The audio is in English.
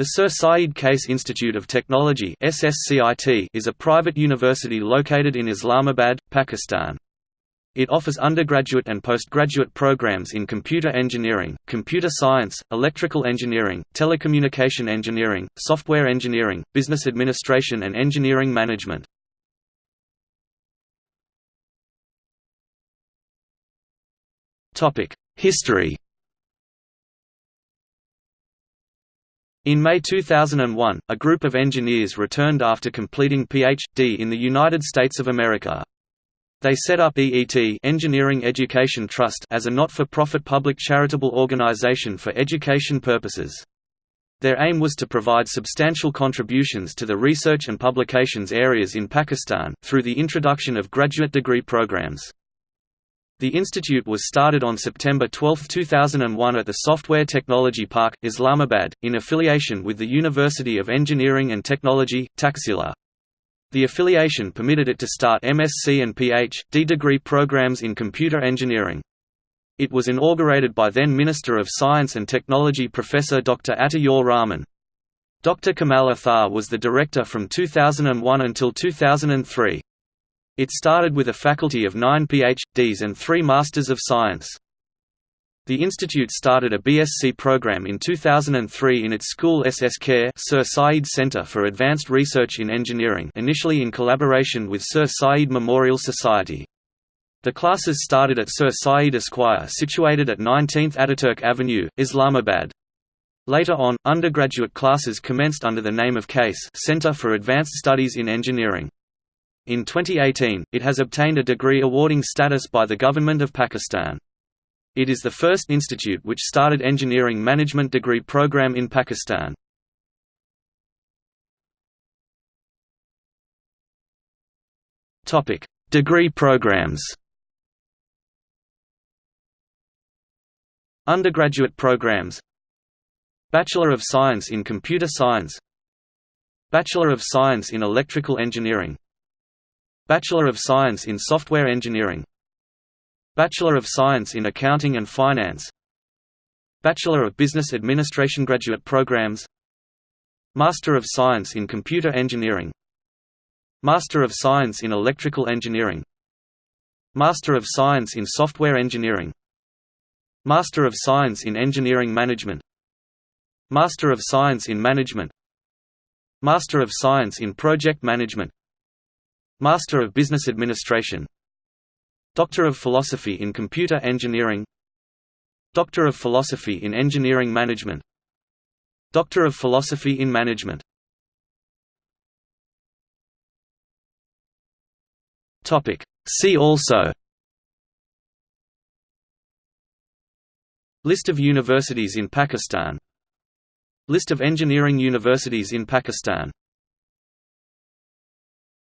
The Sir Syed Case Institute of Technology is a private university located in Islamabad, Pakistan. It offers undergraduate and postgraduate programs in computer engineering, computer science, electrical engineering, telecommunication engineering, software engineering, business administration and engineering management. History In May 2001, a group of engineers returned after completing Ph.D. in the United States of America. They set up EET Engineering Education Trust as a not-for-profit public charitable organization for education purposes. Their aim was to provide substantial contributions to the research and publications areas in Pakistan, through the introduction of graduate degree programs. The institute was started on September 12, 2001 at the Software Technology Park, Islamabad, in affiliation with the University of Engineering and Technology, Taxila. The affiliation permitted it to start MSc and Ph.D. degree programs in computer engineering. It was inaugurated by then Minister of Science and Technology Professor Dr. Ataur Rahman. Dr. Kamal Athar was the director from 2001 until 2003. It started with a faculty of nine PhDs and three Masters of Science. The institute started a BSc program in 2003 in its school SS Care Sir Syed Centre for Advanced Research in Engineering initially in collaboration with Sir Syed Memorial Society. The classes started at Sir Syed Square situated at 19th Ataturk Avenue, Islamabad. Later on, undergraduate classes commenced under the name of CASE Centre for Advanced Studies in Engineering. In 2018, it has obtained a degree awarding status by the Government of Pakistan. It is the first institute which started engineering management degree program in Pakistan. Topic: Degree programs. Undergraduate programs Bachelor of Science in Computer Science Bachelor of Science in Electrical Engineering Bachelor of Science in Software Engineering. Bachelor of Science in Accounting and Finance. Bachelor of Business Administration graduate programs. Master of Science in Computer Engineering. Master of Science in Electrical Engineering. Master of Science in Software Engineering. Master of Science in Engineering Management. Master of Science in Management. Master of Science in Project Management Master of Business Administration. Doctor of Philosophy in Computer Engineering. Doctor of Philosophy in Engineering Management. Doctor of Philosophy in Management. See also. List of universities in Pakistan. List of engineering universities in Pakistan